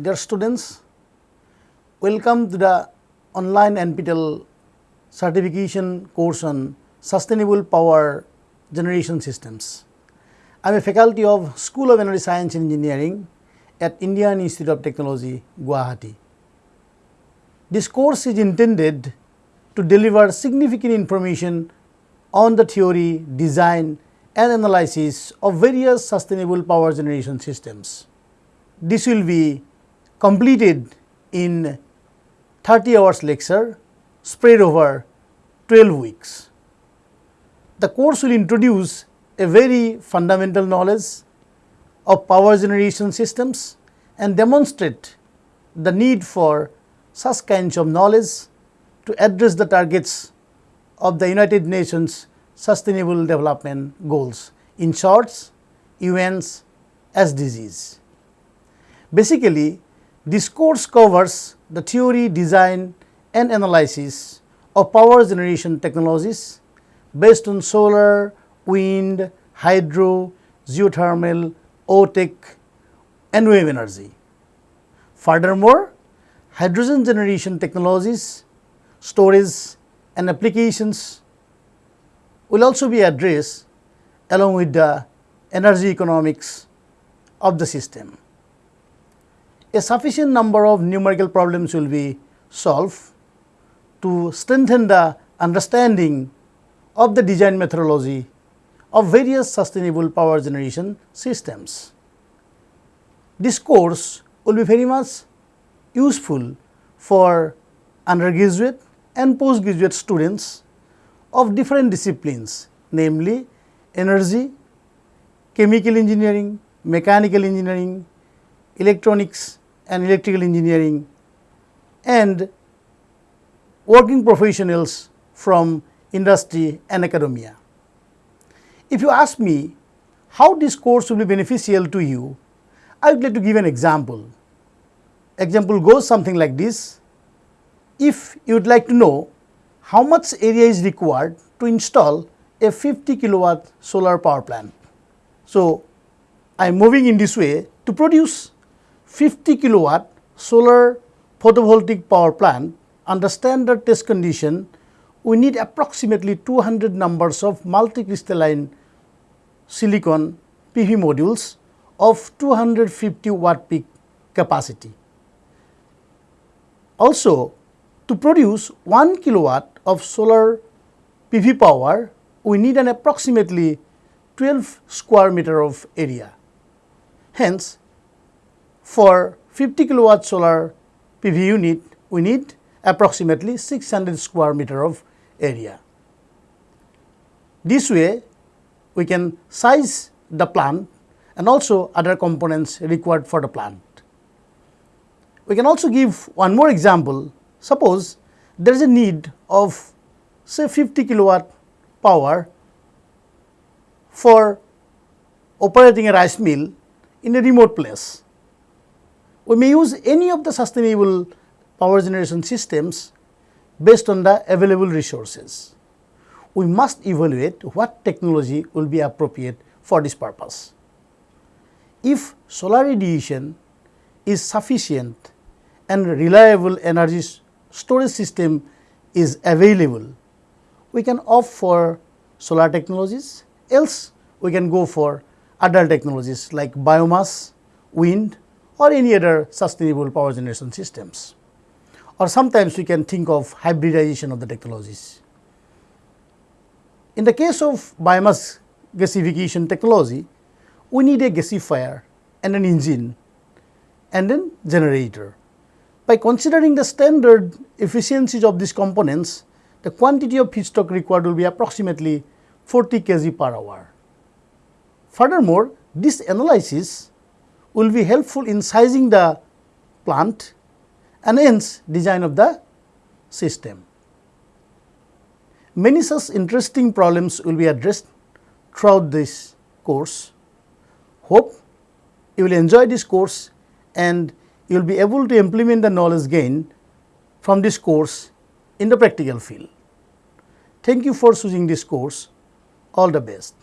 Dear students, welcome to the online NPTEL certification course on sustainable power generation systems. I am a faculty of School of Energy Science and Engineering at Indian Institute of Technology, Guwahati. This course is intended to deliver significant information on the theory, design and analysis of various sustainable power generation systems. This will be completed in 30 hours lecture spread over 12 weeks. The course will introduce a very fundamental knowledge of power generation systems and demonstrate the need for such kinds of knowledge to address the targets of the United Nations Sustainable Development Goals, in short UN's SDGs. Basically, this course covers the theory, design and analysis of power generation technologies based on solar, wind, hydro, geothermal, OTEC and wave energy. Furthermore, hydrogen generation technologies, storage and applications will also be addressed along with the energy economics of the system. A sufficient number of numerical problems will be solved to strengthen the understanding of the design methodology of various sustainable power generation systems. This course will be very much useful for undergraduate and postgraduate students of different disciplines namely energy, chemical engineering, mechanical engineering, electronics and electrical engineering and working professionals from industry and academia. If you ask me how this course will be beneficial to you, I would like to give an example. Example goes something like this. If you would like to know how much area is required to install a 50 kilowatt solar power plant. So, I am moving in this way to produce 50 kilowatt solar photovoltaic power plant under standard test condition we need approximately 200 numbers of multicrystalline silicon PV modules of 250 watt peak capacity. Also, to produce 1 kilowatt of solar PV power, we need an approximately 12 square meter of area. Hence, for 50 kilowatt solar PV unit, we need approximately 600 square meter of area. This way, we can size the plant and also other components required for the plant. We can also give one more example. Suppose there is a need of say 50 kilowatt power for operating a rice mill in a remote place. We may use any of the sustainable power generation systems based on the available resources. We must evaluate what technology will be appropriate for this purpose. If solar radiation is sufficient and reliable energy storage system is available, we can opt for solar technologies, else we can go for other technologies like biomass, wind or any other sustainable power generation systems or sometimes we can think of hybridization of the technologies. In the case of biomass gasification technology, we need a gasifier and an engine and then generator. By considering the standard efficiencies of these components, the quantity of feedstock required will be approximately 40 kg per hour. Furthermore, this analysis will be helpful in sizing the plant and hence design of the system. Many such interesting problems will be addressed throughout this course. Hope you will enjoy this course and you will be able to implement the knowledge gained from this course in the practical field. Thank you for choosing this course. All the best.